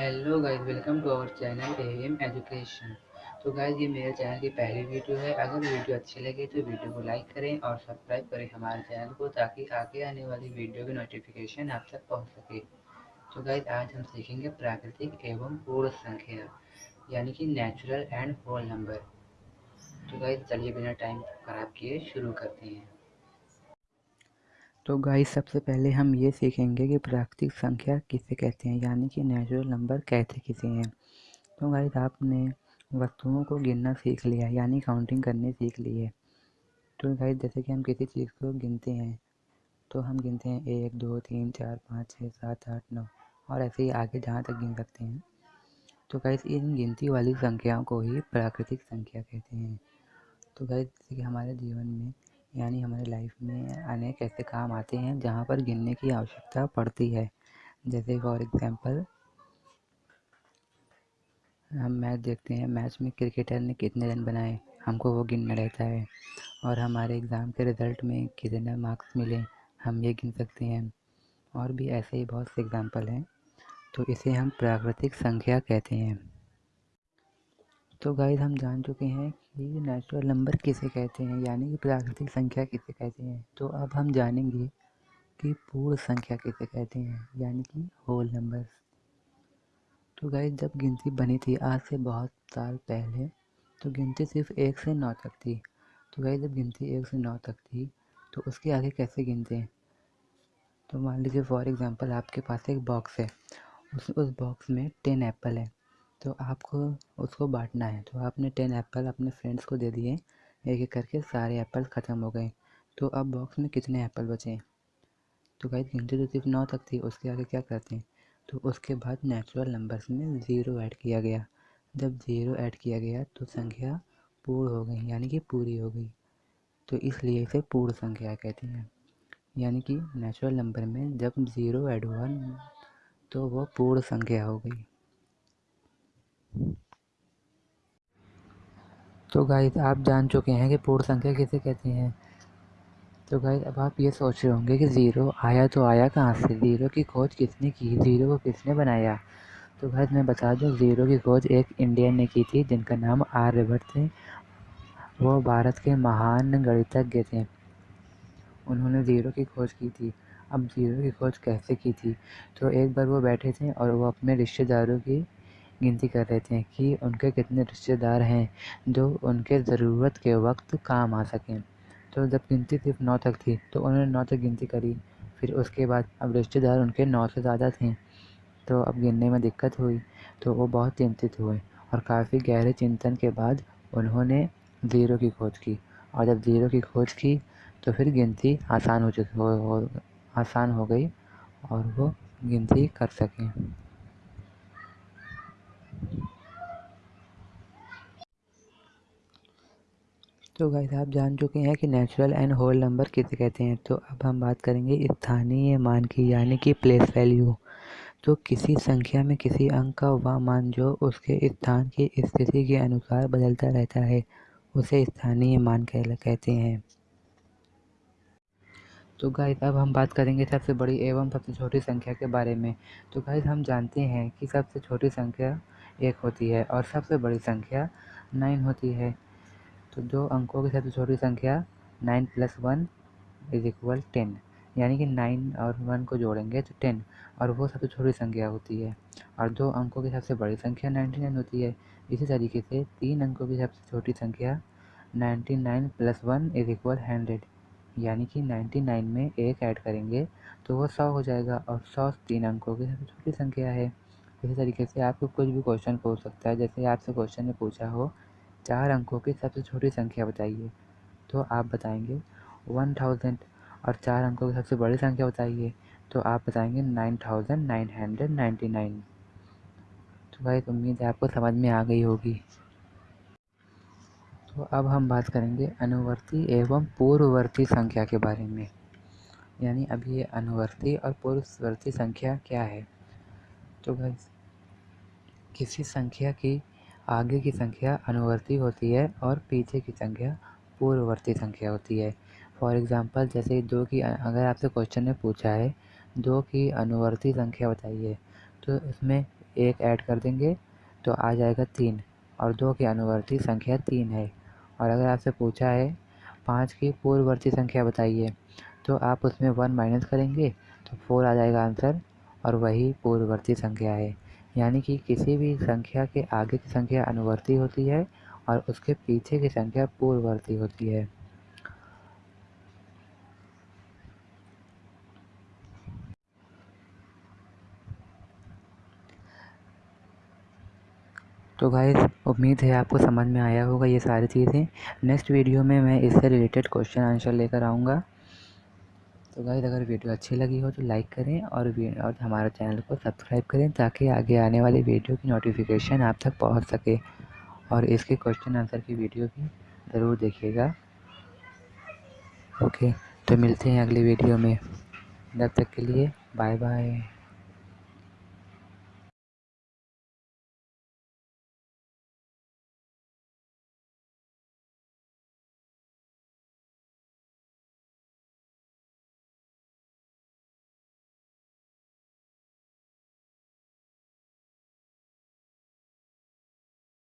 Hello guys welcome to our channel M education तो guys ये मेरे चैनल की पहली वीडियो है। अगर वीडियो अच्छी लगे तो वीडियो को लाइक करें और सब्सक्राइब करें हमारे चैनल को, ताकि आगे आने वाली वीडियो की नोटिफिकेशन आप तक पहुँच सके। तो गाइस आज हम सीखेंगे प्राकृतिक एवं पूर्ण संख्या, यानी कि नेचुरल एंड होल नंबर तो गाइस चलिए बिना टाइम खराब किए शुरू करते हैं। तो गाइस सबसे पहले हम ये सीखेंगे कि प्राकृतिक संख्या किसे कहते हैं, यानी कि नेचुरल नंबर कहते किसे हैं। तो गाइस आपने वस्तुओं को गिनना सीख लिया, यानी काउंटिंग करने सीख ली है। तो गाइस जैसे कि हम किसी चीज़ को गिनते हैं तो हम गिनते हैं एक, दो, तीन, चार, पाँच, छः, सात, आठ, नौ, और ऐसे ही आगे जहाँ तक गिन सकते हैं। तो गाइस इन गिनती वाली संख्याओं को ही प्राकृतिक संख्या कहते हैं। तो गाइस जैसे कि हमारे जीवन में यानी हमारी लाइफ में अनेक ऐसे काम आते हैं जहाँ पर गिनने की आवश्यकता पड़ती है। जैसे फॉर एग्ज़ाम्पल हम मैच देखते हैं, मैच में क्रिकेटर ने कितने रन बनाए, हमको वो गिनना रहता है। और हमारे एग्ज़ाम के रिज़ल्ट में कितने मार्क्स मिले, हम ये गिन सकते हैं। और भी ऐसे ही बहुत से एग्ज़ाम्पल हैं। तो इसे हम प्राकृतिक संख्या कहते हैं। तो गाइज़ हम जान चुके हैं कि नेचुरल नंबर किसे कहते हैं, यानी कि प्राकृतिक संख्या किसे कहते हैं। तो अब हम जानेंगे कि पूर्ण संख्या किसे कहते हैं, यानी कि होल नंबर तो गाइज़ जब गिनती बनी थी, आज से बहुत साल पहले तो गिनती सिर्फ़ एक से नौ तक थी। तो गाइज़ जब गिनती एक से नौ तक थी तो उसके आगे कैसे गिनते हैं? तो मान लीजिए फॉर एग्ज़ाम्पल आपके पास एक बॉक्स है, उस उस बॉक्स में टेन एप्पल है। तो आपको उसको बांटना है। तो आपने टेन एप्पल अपने फ्रेंड्स को दे दिए एक एक करके सारे एप्पल ख़त्म हो गए। तो अब बॉक्स में कितने एप्पल बचे? तो गाइस गिनती तो सिर्फ़ नौ तक थी, उसके आगे क्या करते हैं? तो उसके बाद नेचुरल नंबर्स में ज़ीरो ऐड किया गया। जब ज़ीरो ऐड किया गया तो संख्या पूर्ण हो गई, यानी कि पूरी हो गई। तो इसलिए इसे पूर्ण संख्या कहते हैं। यानी कि नेचुरल नंबर में जब ज़ीरो ऐड हुआ तो वो पूर्ण संख्या हो गई। तो गाइस आप जान चुके हैं कि पूर्ण संख्या किसे कहते हैं। तो गाइस अब आप ये सोच रहे होंगे कि ज़ीरो आया तो आया कहाँ से? ज़ीरो की खोज किसने की? ज़ीरो को किसने बनाया? तो गाइस मैं बता दूँ ज़ीरो की खोज एक इंडियन ने की थी, जिनका नाम आर्यभट्ट थे। वो भारत के महान गणितज्ञ थे। उन्होंने ज़ीरो की खोज की थी। अब ज़ीरो की खोज कैसे की थी? तो एक बार वो बैठे थे और वो अपने रिश्तेदारों की गिनती कर रहे थे कि उनके कितने रिश्तेदार हैं जो उनके ज़रूरत के वक्त काम आ सकें। तो जब गिनती सिर्फ़ नौ तक थी तो उन्होंने नौ तक गिनती करी। फिर उसके बाद अब रिश्तेदार उनके नौ से ज़्यादा थे। तो अब गिनने में दिक्कत हुई तो वो बहुत चिंतित हुए और काफ़ी गहरे चिंतन के बाद उन्होंने ज़ीरो की खोज की। और जब ज़ीरो की खोज की तो फिर गिनती आसान हो चुकी हो, हो आसान हो गई और वो गिनती कर सकें। तो गाइस आप जान चुके हैं कि नेचुरल एंड होल नंबर किसे कहते हैं। तो अब हम बात करेंगे स्थानीय मान की, यानी कि प्लेस वैल्यू तो किसी संख्या में किसी अंक का वह मान जो उसके स्थान की स्थिति के अनुसार बदलता रहता है, उसे स्थानीय मान कहते हैं। तो गाइस अब हम बात करेंगे सबसे बड़ी एवं सबसे छोटी संख्या के बारे में। तो गाइस हम जानते हैं कि सबसे छोटी संख्या एक होती है और सबसे बड़ी संख्या नाइन होती है। तो दो अंकों की सबसे छोटी संख्या nine plus one is equal ten यानी कि नाइन और वन को जोड़ेंगे तो टेन और वो सबसे छोटी संख्या होती है। और दो अंकों की सबसे बड़ी संख्या नाइन्टी नाइन होती है। इसी तरीके से तीन अंकों की सबसे छोटी संख्या ninety nine plus one is equal hundred यानी कि नाइन्टी नाइन में एक ऐड करेंगे तो वो सौ हो जाएगा। और सौ तीन अंकों की सबसे छोटी संख्या है। इसी तरीके से आपको कुछ भी क्वेश्चन पूछ सकता है। जैसे आपसे क्वेश्चन में पूछा हो, चार अंकों की सबसे छोटी संख्या बताइए। तो आप बताएँगे वन थाउज़ेंड और चार अंकों की सबसे बड़ी संख्या बताइए। तो आप बताएँगे nine thousand nine hundred ninety nine तो भाई उम्मीद है आपको समझ में आ गई होगी। तो अब हम बात करेंगे अनुवर्ती एवं पूर्ववर्ती संख्या के बारे में। यानी अभी ये अनुवर्ती और पूर्ववर्ती संख्या क्या है? तो भाई, किसी संख्या की आगे की संख्या अनुवर्ती होती है और पीछे की संख्या पूर्ववर्ती संख्या होती है। फॉर एग्ज़ाम्पल जैसे दो की, अगर आपसे क्वेश्चन में पूछा है, दो की अनुवर्ती संख्या बताइए तो इसमें एक ऐड कर देंगे तो आ जाएगा तीन, और दो की अनुवर्ती संख्या तीन है। और अगर आपसे पूछा है, पाँच की पूर्ववर्ती संख्या बताइए तो आप उसमें वन माइनस करेंगे तो फोर आ जाएगा आंसर और वही पूर्ववर्ती संख्या है। यानी कि किसी भी संख्या के आगे की संख्या अनुवर्ती होती है और उसके पीछे की संख्या पूर्ववर्ती होती है। तो गाइस उम्मीद है आपको समझ में आया होगा ये सारी चीज़ें। नेक्स्ट वीडियो में मैं इससे रिलेटेड क्वेश्चन आंसर लेकर आऊँगा। तो गाइस अगर वीडियो अच्छी लगी हो तो लाइक करें और और हमारे चैनल को सब्सक्राइब करें ताकि आगे आने वाली वीडियो की नोटिफिकेशन आप तक पहुँच सके। और इसके क्वेश्चन आंसर की वीडियो भी ज़रूर देखिएगा। ओके तो मिलते हैं अगली वीडियो में। जब तक के लिए बाय बाय